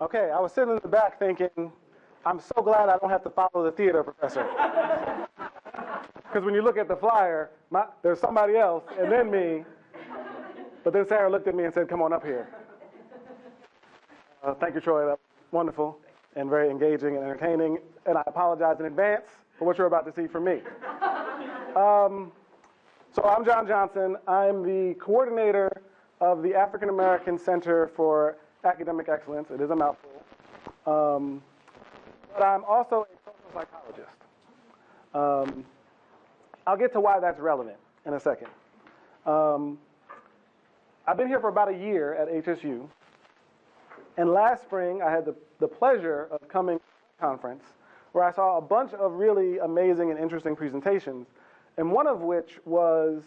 Okay, I was sitting in the back thinking, I'm so glad I don't have to follow the theater professor. Because when you look at the flyer, my, there's somebody else and then me. But then Sarah looked at me and said, Come on up here. Uh, thank you, Troy. That was wonderful and very engaging and entertaining. And I apologize in advance for what you're about to see from me. Um, so I'm John Johnson. I'm the coordinator of the African American Center for Academic Excellence. It is a mouthful. Um, but I'm also a social psychologist. Um, I'll get to why that's relevant in a second. Um, I've been here for about a year at HSU. And last spring, I had the, the pleasure of coming to a conference where I saw a bunch of really amazing and interesting presentations, and one of which was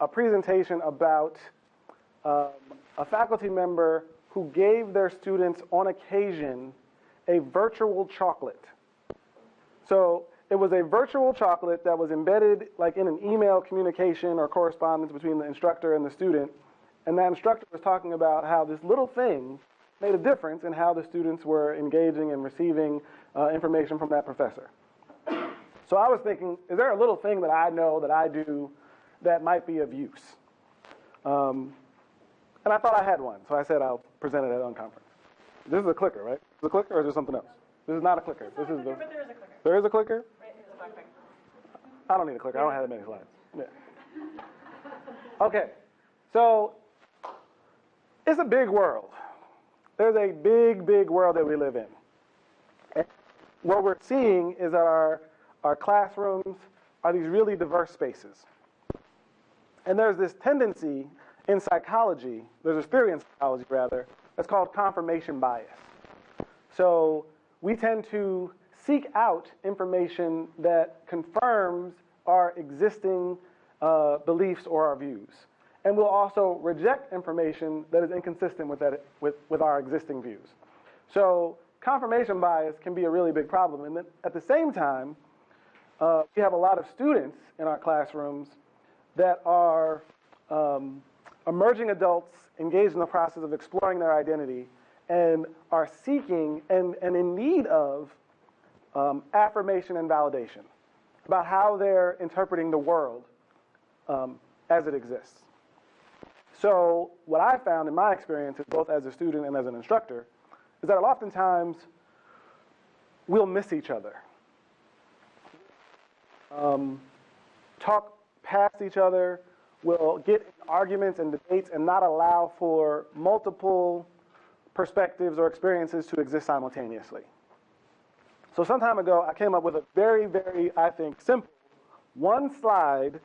a presentation about um, a faculty member who gave their students on occasion a virtual chocolate. So it was a virtual chocolate that was embedded like in an email communication or correspondence between the instructor and the student. And that instructor was talking about how this little thing made a difference in how the students were engaging and receiving uh, information from that professor. So I was thinking, is there a little thing that I know that I do that might be of use? Um, and I thought I had one, so I said I'll present it at Unconference. This is a clicker, right? Is it a clicker or is there something else? This is not a clicker. This is the. But there is a clicker. There is a clicker? Right, a black. I don't need a clicker. I don't have that many slides. Yeah. Okay, so it's a big world. There's a big, big world that we live in. And what we're seeing is that our, our classrooms are these really diverse spaces. And there's this tendency in psychology, there's a theory in psychology rather, that's called confirmation bias. So we tend to seek out information that confirms our existing uh, beliefs or our views. And we'll also reject information that is inconsistent with, that, with, with our existing views. So confirmation bias can be a really big problem. And then at the same time, uh, we have a lot of students in our classrooms that are um, emerging adults engaged in the process of exploring their identity and are seeking and, and in need of um, affirmation and validation about how they're interpreting the world um, as it exists. So, what I found in my experience, both as a student and as an instructor, is that oftentimes we'll miss each other. Um, talk past each other, we'll get arguments and debates and not allow for multiple perspectives or experiences to exist simultaneously. So some time ago, I came up with a very, very, I think, simple, one slide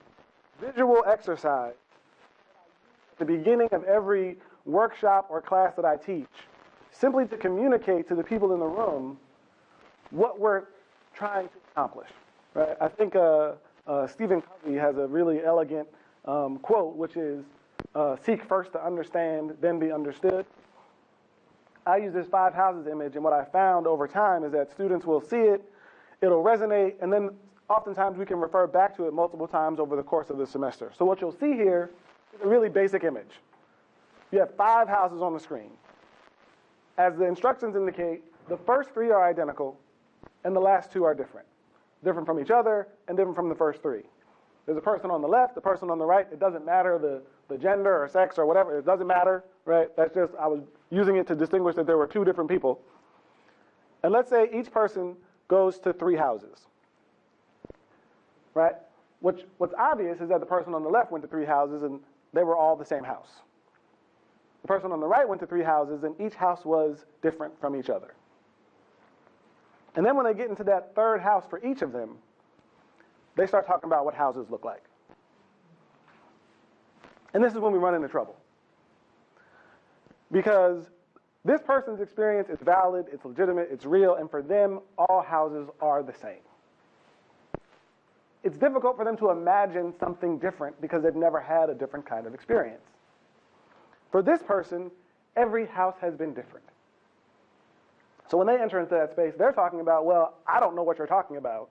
visual exercise at the beginning of every workshop or class that I teach, simply to communicate to the people in the room what we're trying to accomplish. Right? I think uh, uh, Stephen Covey has a really elegant um, quote, which is, uh, seek first to understand, then be understood. I use this five houses image, and what I found over time is that students will see it, it'll resonate, and then oftentimes we can refer back to it multiple times over the course of the semester. So what you'll see here is a really basic image. You have five houses on the screen. As the instructions indicate, the first three are identical, and the last two are different. Different from each other, and different from the first three. There's a person on the left, a person on the right. It doesn't matter the, the gender or sex or whatever. It doesn't matter, right? That's just, I was using it to distinguish that there were two different people. And let's say each person goes to three houses, right? Which, what's obvious is that the person on the left went to three houses and they were all the same house. The person on the right went to three houses and each house was different from each other. And then when they get into that third house for each of them, they start talking about what houses look like. And this is when we run into trouble. Because this person's experience is valid, it's legitimate, it's real, and for them, all houses are the same. It's difficult for them to imagine something different because they've never had a different kind of experience. For this person, every house has been different. So when they enter into that space, they're talking about, well, I don't know what you're talking about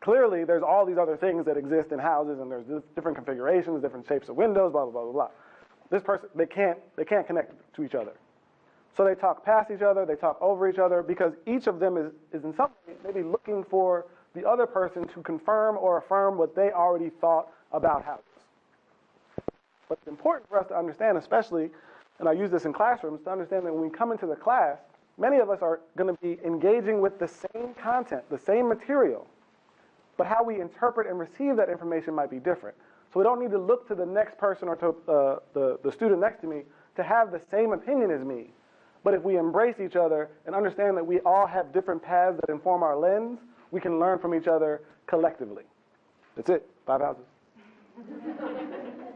clearly there's all these other things that exist in houses and there's different configurations, different shapes of windows, blah, blah, blah, blah, blah. This person, they can't, they can't connect to each other. So they talk past each other, they talk over each other, because each of them is, is in some way maybe looking for the other person to confirm or affirm what they already thought about houses. But it's important for us to understand, especially, and I use this in classrooms, to understand that when we come into the class, many of us are going to be engaging with the same content, the same material, but how we interpret and receive that information might be different. So we don't need to look to the next person or to uh, the, the student next to me to have the same opinion as me. But if we embrace each other and understand that we all have different paths that inform our lens, we can learn from each other collectively. That's it. Five houses.